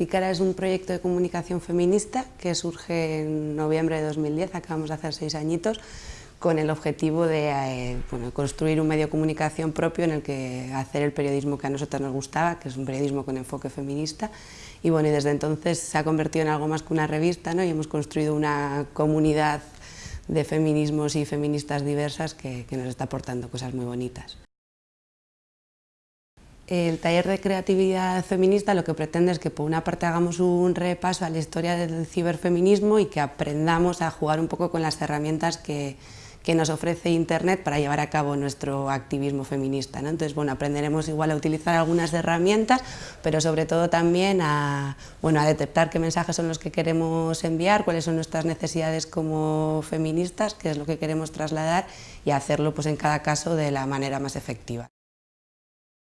Pícara es un proyecto de comunicación feminista que surge en noviembre de 2010, acabamos de hacer seis añitos, con el objetivo de eh, construir un medio de comunicación propio en el que hacer el periodismo que a nosotros nos gustaba, que es un periodismo con enfoque feminista, y bueno, y desde entonces se ha convertido en algo más que una revista, ¿no? y hemos construido una comunidad de feminismos y feministas diversas que, que nos está aportando cosas muy bonitas. El taller de creatividad feminista lo que pretende es que por una parte hagamos un repaso a la historia del ciberfeminismo y que aprendamos a jugar un poco con las herramientas que, que nos ofrece Internet para llevar a cabo nuestro activismo feminista. Entonces, bueno, aprenderemos igual a utilizar algunas herramientas, pero sobre todo también a, bueno, a detectar qué mensajes son los que queremos enviar, cuáles son nuestras necesidades como feministas, qué es lo que queremos trasladar y hacerlo pues, en cada caso de la manera más efectiva.